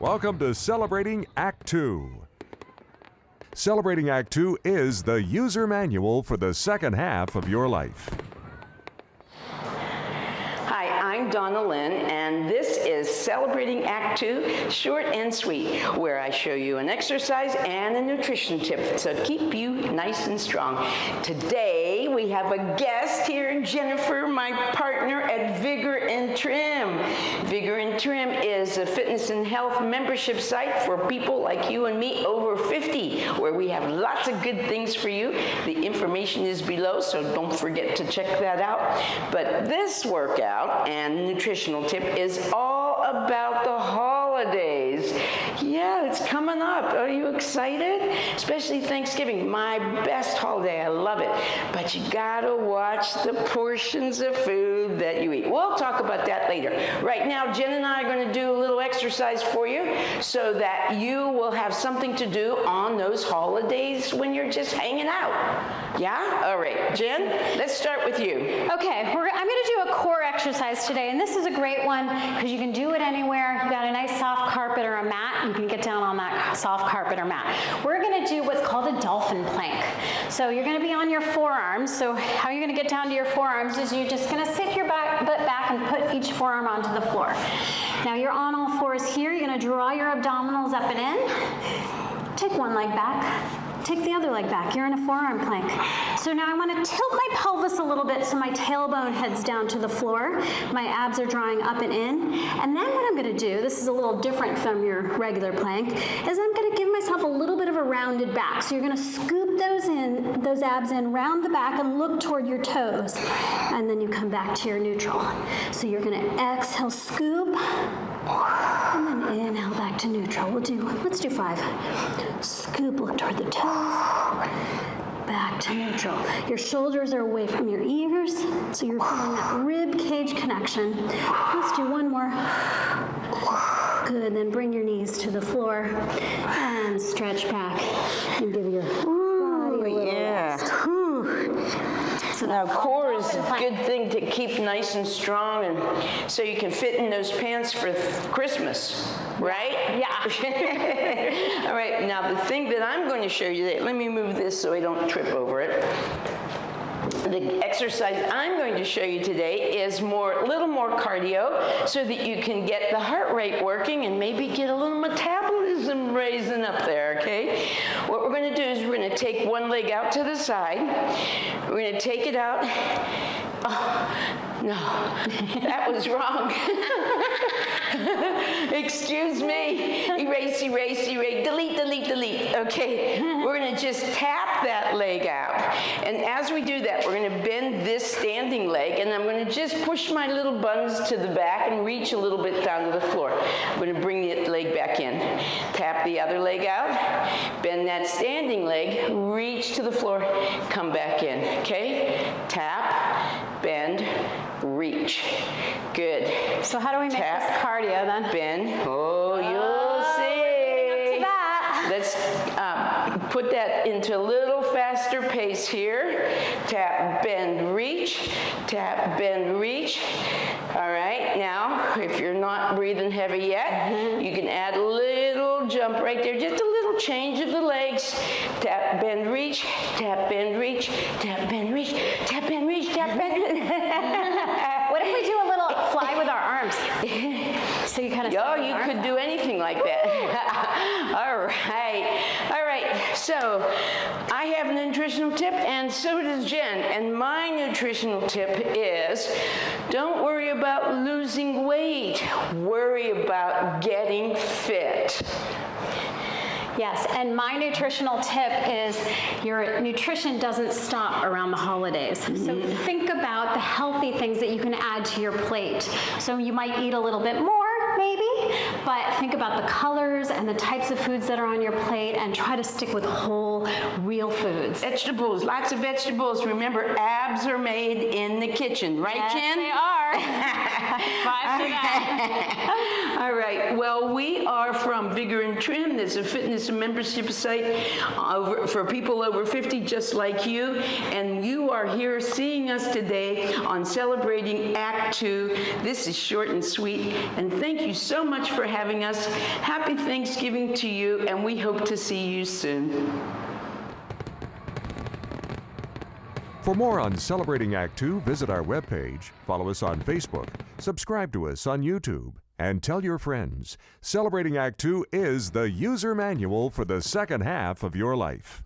Welcome to Celebrating Act Two. Celebrating Act Two is the user manual for the second half of your life. Hi, I'm Donna Lynn, and this is Celebrating Act Two, short and sweet, where I show you an exercise and a nutrition tip to keep you nice and strong. Today, we have a guest here, Jennifer, my partner at Vigor and Trim. Vigor and Trim is a fitness and health membership site for people like you and me over 50, where we have lots of good things for you. The information is below, so don't forget to check that out. But this workout and nutritional tip is all about the holidays. Yeah, it's coming up. Are you excited? Especially Thanksgiving, my best holiday. I love it. But you gotta watch the portions of food that you eat. We'll talk about that later. Right now, Jen and I are gonna do a little exercise for you so that you will have something to do on those holidays when you're just hanging out. Yeah? All right, Jen, let's start with you. Okay, I'm gonna do a core exercise today, and this is a great one because you can do it anywhere. You've got a nice soft carpet or a mat, you can get down on that soft carpet or mat. We're gonna do what's called a dolphin plank. So you're gonna be on your forearms. So how you're gonna get down to your forearms is you're just gonna sit your back, butt back and put each forearm onto the floor. Now you're on all fours here. You're gonna draw your abdominals up and in. Take one leg back. Take the other leg back. You're in a forearm plank. So now I want to tilt my pelvis a little bit so my tailbone heads down to the floor. My abs are drawing up and in. And then what I'm going to do, this is a little different from your regular plank, is I'm going to give myself a little bit of a rounded back. So you're going to scoop those in, those abs in, round the back and look toward your toes. And then you come back to your neutral. So you're going to exhale, scoop, and then inhale back to neutral. We'll do, let's do five. Scoop, look toward the toes. Back to neutral. Your shoulders are away from your ears, so you're feeling that rib cage connection. Let's do one more. Good, then bring your knees to the floor and stretch back and give your body a little Yeah. rest. Whew. So Now, core is a good thing to keep nice and strong, and so you can fit in those pants for th- Christmas, right? Yeah. All right. Now, the thing that I'm going to show you, that, let me move this so I don't trip over it. The exercise I'm going to show you today is more, a little more cardio, so that you can get the heart rate working and maybe get a little metabolism raising up there. Okay. What we're going to do is we're going to take one leg out to the side. We're going to take it out. Oh, no, that was wrong. Excuse me. Erase, erase, erase. Delete, delete, delete. Okay, we're going to just tap that leg out. And as we do that, we're going to bend this standing leg, and I'm going to just push my little buns to the back and reach a little bit down to the floor. I'm going to bring the leg back in. Tap the other leg out, bend that standing leg, reach to the floor, come back in. Okay? Tap, reach. Good. So how do we make Tap. this cardio then? Bend. Oh, you'll Oh, see. up to that. Let's um, put that into a little faster pace here. Tap, bend, reach. Tap, bend, reach. All right, now, if you're not breathing heavy yet, Mm-hmm. you can add a little jump right there, just a little change of the legs. Tap, bend, reach. Tap, bend, reach. Tap, bend, reach. Tap, bend, reach. Tap, bend. What if we do a little fly with our arms? So you kind of. Yo, you could do anything like that. All right. All right. So I have a nutritional tip, and so does Jen. And my nutritional tip is don't worry about losing weight, worry about getting fit. Yes, and my nutritional tip is your nutrition doesn't stop around the holidays. So mm-hmm. think about the healthy things that you can add to your plate. So you might eat a little bit more, maybe, but think about the colors and the types of foods that are on your plate and try to stick with whole, real foods. Vegetables, lots of vegetables. Remember, abs are made in the kitchen, right, Yes, Jen? they are. Five to that. All right. Well, we are from Vigor and Trim. There's a fitness and membership site over, for people over 50 just like you. And you are here seeing us today on celebrating Act Two. This is short and sweet. And thank you so much for having us. Happy Thanksgiving to you, and we hope to see you soon. For more on Celebrating Act Two, visit our webpage, follow us on Facebook, subscribe to us on YouTube, and tell your friends. Celebrating Act Two is the user manual for the second half of your life.